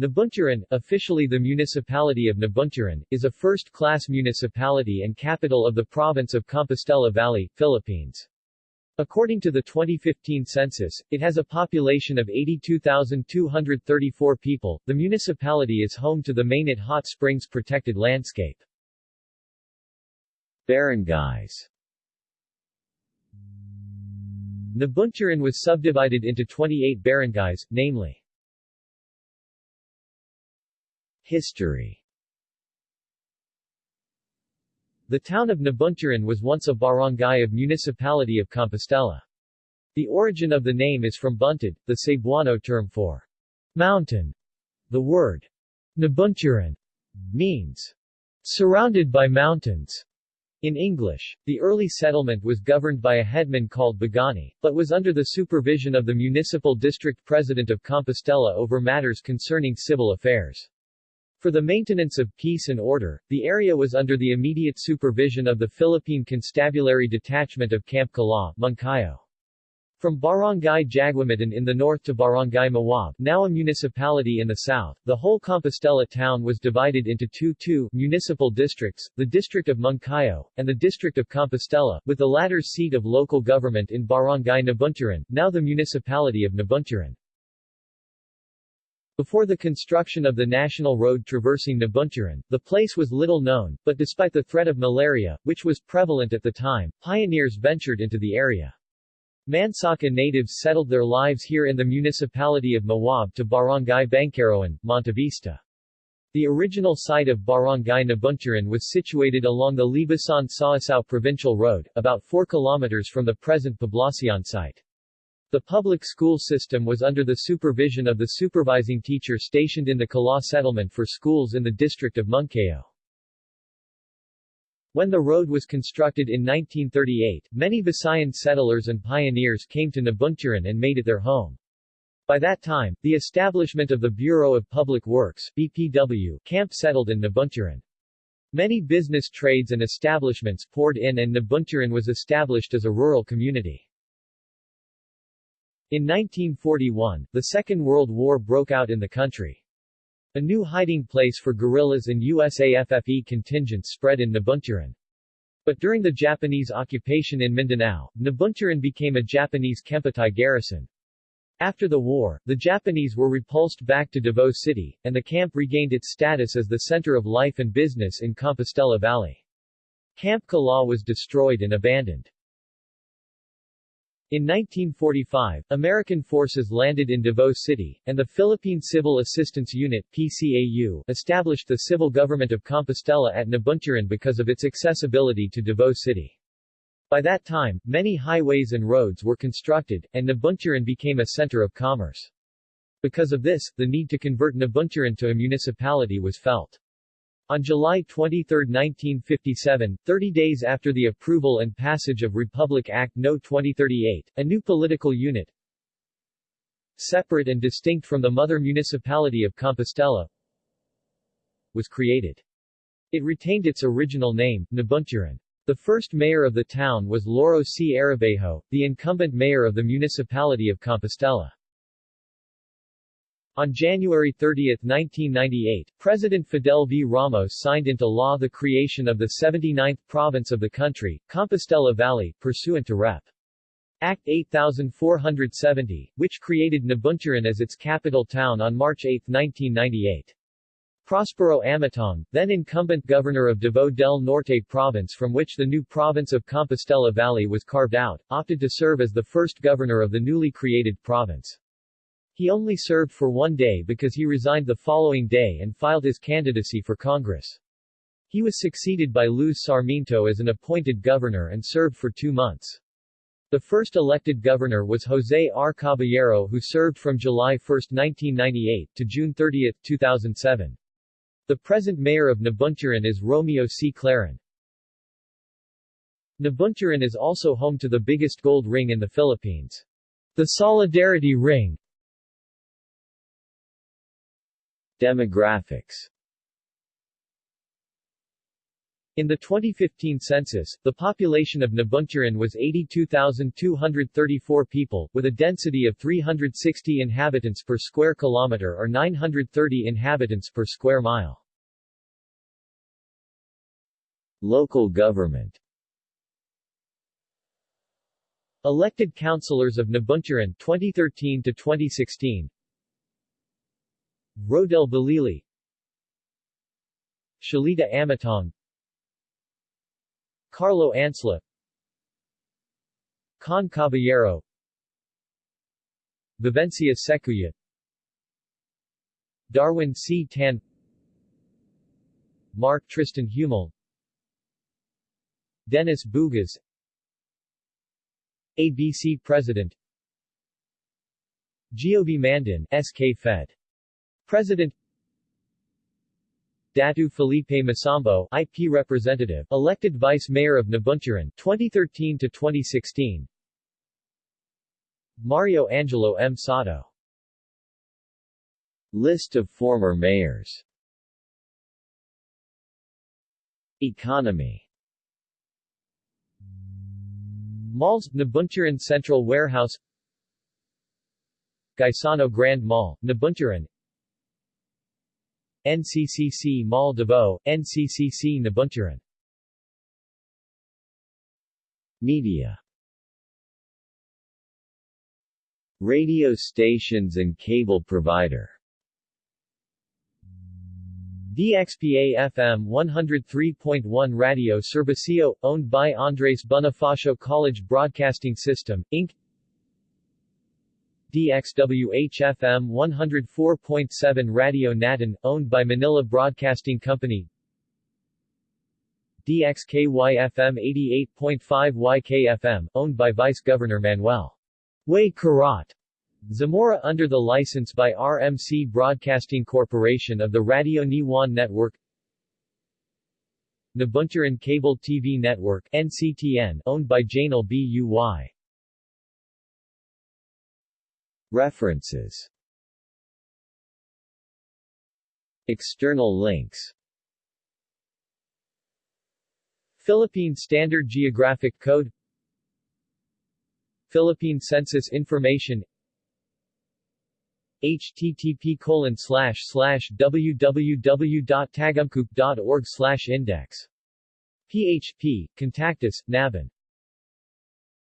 Nabunturan, officially the municipality of Nabunturan, is a first-class municipality and capital of the province of Compostela Valley, Philippines. According to the 2015 census, it has a population of 82,234 people. The municipality is home to the Mainit Hot Springs protected landscape. Barangays Nabunturan was subdivided into 28 barangays, namely History The town of Nabunturan was once a barangay of Municipality of Compostela. The origin of the name is from Buntad, the Cebuano term for mountain. The word Nabunturan means surrounded by mountains. In English, the early settlement was governed by a headman called Bagani, but was under the supervision of the municipal district president of Compostela over matters concerning civil affairs. For the maintenance of peace and order, the area was under the immediate supervision of the Philippine Constabulary Detachment of Camp Kalaw, Moncayo. From Barangay Jagwamitan in the north to Barangay Mawab, now a municipality in the south, the whole Compostela town was divided into two two municipal districts, the district of Moncayo, and the district of Compostela, with the latter's seat of local government in Barangay Nabunturan, now the municipality of Nabunturan. Before the construction of the national road traversing Nabunturan, the place was little known, but despite the threat of malaria, which was prevalent at the time, pioneers ventured into the area. Mansaka natives settled their lives here in the municipality of Mawab to Barangay Bangkaroan, Montevista. The original site of Barangay Nabunturan was situated along the Libusan-Sausao Provincial Road, about 4 kilometers from the present Poblacion site. The public school system was under the supervision of the supervising teacher stationed in the Kalaw settlement for schools in the district of Moncayo. When the road was constructed in 1938, many Visayan settlers and pioneers came to Nabunturan and made it their home. By that time, the establishment of the Bureau of Public Works BPW camp settled in Nabunturan. Many business trades and establishments poured in and Nabunturan was established as a rural community. In 1941, the Second World War broke out in the country. A new hiding place for guerrillas and USAFFE contingents spread in Nabunturan. But during the Japanese occupation in Mindanao, Nabunturan became a Japanese Kempeitai garrison. After the war, the Japanese were repulsed back to Davao City, and the camp regained its status as the center of life and business in Compostela Valley. Camp Kalaw was destroyed and abandoned. In 1945, American forces landed in Davao City, and the Philippine Civil Assistance Unit PCAU, established the civil government of Compostela at Nabunturan because of its accessibility to Davao City. By that time, many highways and roads were constructed, and Nabunturan became a center of commerce. Because of this, the need to convert Nabunturan to a municipality was felt. On July 23, 1957, 30 days after the approval and passage of Republic Act No. 2038, a new political unit, separate and distinct from the mother municipality of Compostela, was created. It retained its original name, Nabunturan. The first mayor of the town was Loro C. Arabejo, the incumbent mayor of the municipality of Compostela. On January 30, 1998, President Fidel V. Ramos signed into law the creation of the 79th province of the country, Compostela Valley, pursuant to Rep. Act 8470, which created Nabunturan as its capital town on March 8, 1998. Prospero Amatong, then incumbent governor of Davao del Norte province from which the new province of Compostela Valley was carved out, opted to serve as the first governor of the newly created province. He only served for one day because he resigned the following day and filed his candidacy for Congress. He was succeeded by Luz Sarmiento as an appointed governor and served for two months. The first elected governor was Jose R. Caballero who served from July 1, 1998 to June 30, 2007. The present mayor of Nabunturan is Romeo C. Clarin. Nabunturan is also home to the biggest gold ring in the Philippines. The Solidarity Ring Demographics. In the 2015 census, the population of Nabunturan was 82,234 people, with a density of 360 inhabitants per square kilometer or 930 inhabitants per square mile. Local government. Elected councilors of Nabunturan 2013 to 2016 Rodel Balili Shalita Amatong. Carlo Ansla. Con Caballero. Vivencia Secuya. Darwin C. Tan. Mark Tristan Hummel Dennis Bugas ABC President. Giovi Mandan SK Fed President Datu Felipe Masambo IP representative, elected vice mayor of Nabunturan 2013 to 2016. Mario Angelo M. Sato. List of former mayors. Economy. Malls Nabunturan Central Warehouse. Gaisano Grand Mall, Nabunturan NCCC Mall Davao, NCCC Nabunturan. Media. Radio stations and cable provider. DXPA FM 103.1 Radio Servicio, owned by Andres Bonifacio College Broadcasting System, Inc. DXWH-FM 104.7 Radio Natin, owned by Manila Broadcasting Company. DXKY-FM 88.5 YK-FM, owned by Vice Governor Manuel Way Kurat. Zamora under the license by RMC Broadcasting Corporation of the Radio Niwan Network. Nabunturan Cable TV Network NCTN, owned by Janel BUY References. External links. Philippine Standard Geographic Code. Philippine Census Information. Http colon slash slash www.tagamcoop.org slash index. PHP, Contactus, Nabin